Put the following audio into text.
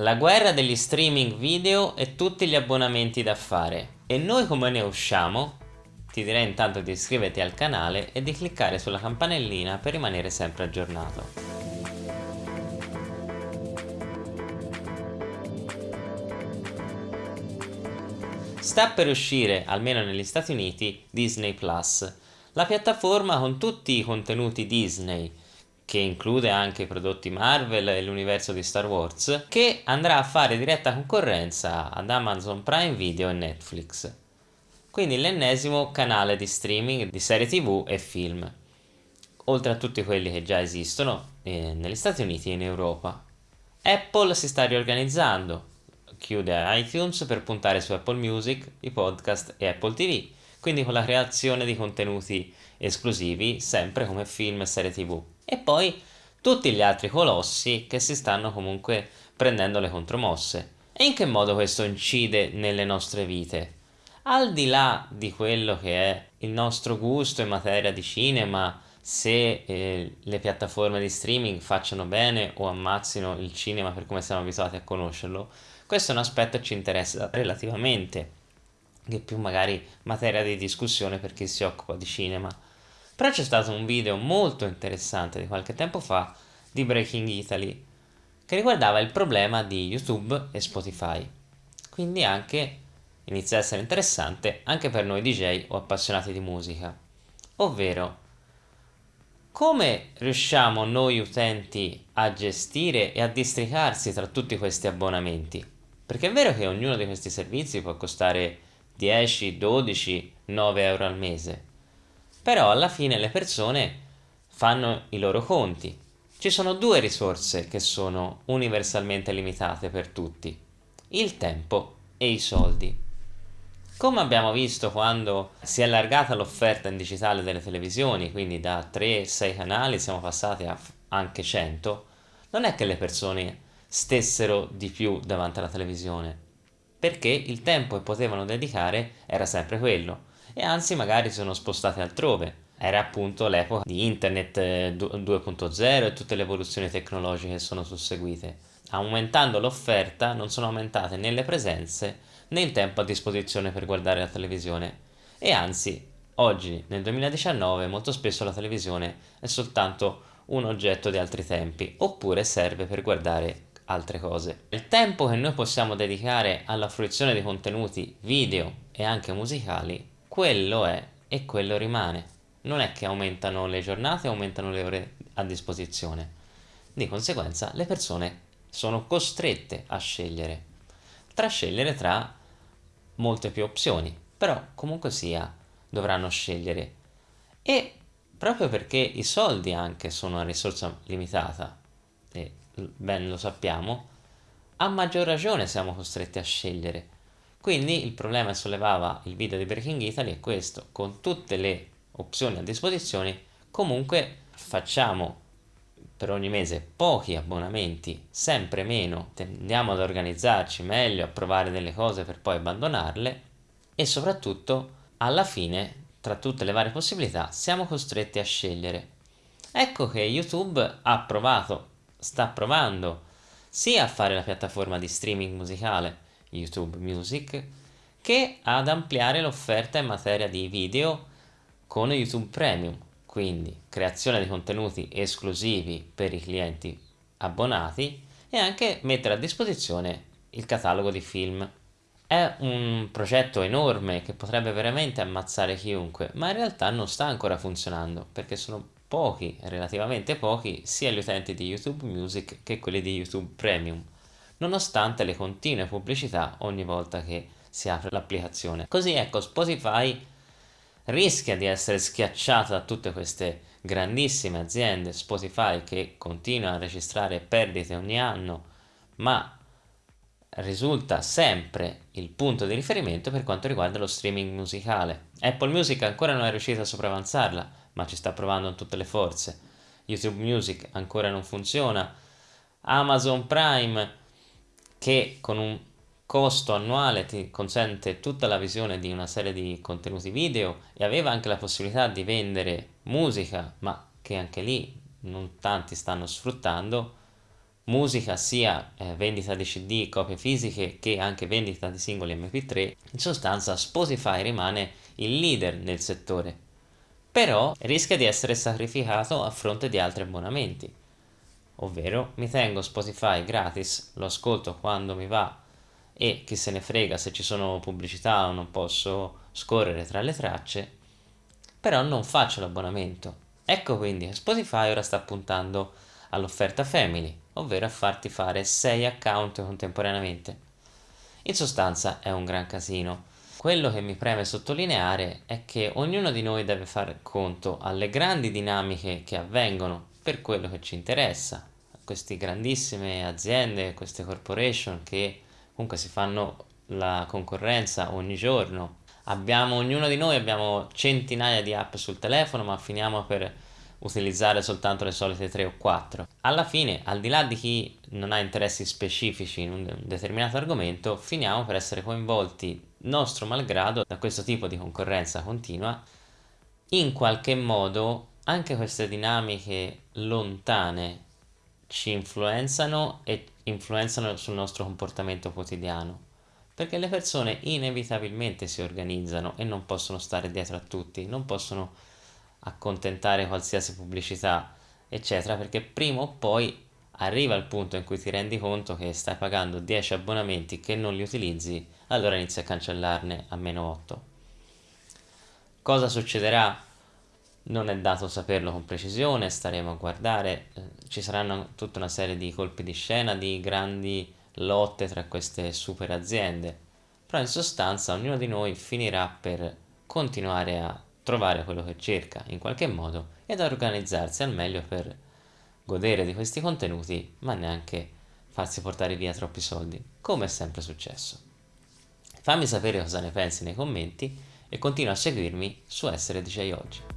La guerra degli streaming video e tutti gli abbonamenti da fare. E noi come ne usciamo? Ti direi intanto di iscriverti al canale e di cliccare sulla campanellina per rimanere sempre aggiornato. Sta per uscire, almeno negli Stati Uniti, Disney Plus, la piattaforma con tutti i contenuti Disney, che include anche i prodotti Marvel e l'universo di Star Wars, che andrà a fare diretta concorrenza ad Amazon Prime Video e Netflix. Quindi l'ennesimo canale di streaming di serie tv e film, oltre a tutti quelli che già esistono eh, negli Stati Uniti e in Europa. Apple si sta riorganizzando, chiude iTunes per puntare su Apple Music, i podcast e Apple TV, quindi con la creazione di contenuti esclusivi sempre come film e serie tv. E poi tutti gli altri colossi che si stanno comunque prendendo le contromosse. E in che modo questo incide nelle nostre vite? Al di là di quello che è il nostro gusto in materia di cinema, se eh, le piattaforme di streaming facciano bene o ammazzino il cinema per come siamo abituati a conoscerlo, questo è un aspetto che ci interessa relativamente, che è più magari materia di discussione per chi si occupa di cinema. Però c'è stato un video molto interessante di qualche tempo fa di Breaking Italy che riguardava il problema di YouTube e Spotify. Quindi anche inizia a essere interessante anche per noi DJ o appassionati di musica. Ovvero, come riusciamo noi utenti a gestire e a districarsi tra tutti questi abbonamenti? Perché è vero che ognuno di questi servizi può costare 10, 12, 9 euro al mese, però alla fine le persone fanno i loro conti. Ci sono due risorse che sono universalmente limitate per tutti, il tempo e i soldi. Come abbiamo visto quando si è allargata l'offerta in digitale delle televisioni, quindi da 3-6 canali siamo passati a anche 100, non è che le persone stessero di più davanti alla televisione, perché il tempo che potevano dedicare era sempre quello, e anzi magari sono spostate altrove. Era appunto l'epoca di internet 2.0 eh, e tutte le evoluzioni tecnologiche che sono susseguite. Aumentando l'offerta non sono aumentate né le presenze né il tempo a disposizione per guardare la televisione e anzi oggi nel 2019 molto spesso la televisione è soltanto un oggetto di altri tempi oppure serve per guardare altre cose. Il tempo che noi possiamo dedicare alla fruizione di contenuti video e anche musicali, quello è e quello rimane. Non è che aumentano le giornate, aumentano le ore a disposizione. Di conseguenza le persone sono costrette a scegliere, tra scegliere tra molte più opzioni, però comunque sia dovranno scegliere. E proprio perché i soldi anche sono una risorsa limitata, e ben lo sappiamo, a maggior ragione siamo costretti a scegliere. Quindi il problema che sollevava il video di Breaking Italy è questo, con tutte le opzioni a disposizione, comunque facciamo per ogni mese pochi abbonamenti, sempre meno, tendiamo ad organizzarci meglio, a provare delle cose per poi abbandonarle e soprattutto alla fine, tra tutte le varie possibilità, siamo costretti a scegliere. Ecco che YouTube ha provato sta provando sia a fare la piattaforma di streaming musicale YouTube Music che ad ampliare l'offerta in materia di video con YouTube Premium, quindi creazione di contenuti esclusivi per i clienti abbonati e anche mettere a disposizione il catalogo di film. È un progetto enorme che potrebbe veramente ammazzare chiunque, ma in realtà non sta ancora funzionando perché sono pochi, relativamente pochi, sia gli utenti di YouTube Music che quelli di YouTube Premium, nonostante le continue pubblicità ogni volta che si apre l'applicazione. Così ecco, Spotify rischia di essere schiacciata da tutte queste grandissime aziende Spotify che continua a registrare perdite ogni anno, ma risulta sempre il punto di riferimento per quanto riguarda lo streaming musicale. Apple Music ancora non è riuscita a sopravanzarla, ma ci sta provando in tutte le forze. YouTube Music ancora non funziona. Amazon Prime che con un costo annuale ti consente tutta la visione di una serie di contenuti video e aveva anche la possibilità di vendere musica, ma che anche lì non tanti stanno sfruttando, musica sia eh, vendita di CD, copie fisiche che anche vendita di singoli MP3, in sostanza Spotify rimane il leader nel settore, però rischia di essere sacrificato a fronte di altri abbonamenti, ovvero mi tengo Spotify gratis, lo ascolto quando mi va e chi se ne frega se ci sono pubblicità o non posso scorrere tra le tracce, però non faccio l'abbonamento. Ecco quindi che Spotify ora sta puntando all'offerta family, ovvero a farti fare 6 account contemporaneamente. In sostanza è un gran casino. Quello che mi preme sottolineare è che ognuno di noi deve fare conto alle grandi dinamiche che avvengono per quello che ci interessa, queste grandissime aziende, queste corporation che comunque si fanno la concorrenza ogni giorno. Abbiamo, ognuno di noi abbiamo centinaia di app sul telefono, ma finiamo per utilizzare soltanto le solite 3 o 4. Alla fine, al di là di chi non ha interessi specifici in un determinato argomento, finiamo per essere coinvolti, nostro malgrado, da questo tipo di concorrenza continua. In qualche modo anche queste dinamiche lontane ci influenzano e influenzano sul nostro comportamento quotidiano perché le persone inevitabilmente si organizzano e non possono stare dietro a tutti, non possono accontentare qualsiasi pubblicità, eccetera, perché prima o poi arriva il punto in cui ti rendi conto che stai pagando 10 abbonamenti che non li utilizzi, allora inizi a cancellarne a meno 8. Cosa succederà? Non è dato saperlo con precisione, staremo a guardare, eh, ci saranno tutta una serie di colpi di scena, di grandi lotte tra queste super aziende, però in sostanza ognuno di noi finirà per continuare a trovare quello che cerca in qualche modo ed organizzarsi al meglio per godere di questi contenuti ma neanche farsi portare via troppi soldi, come è sempre successo. Fammi sapere cosa ne pensi nei commenti e continua a seguirmi su Essere DJ Oggi.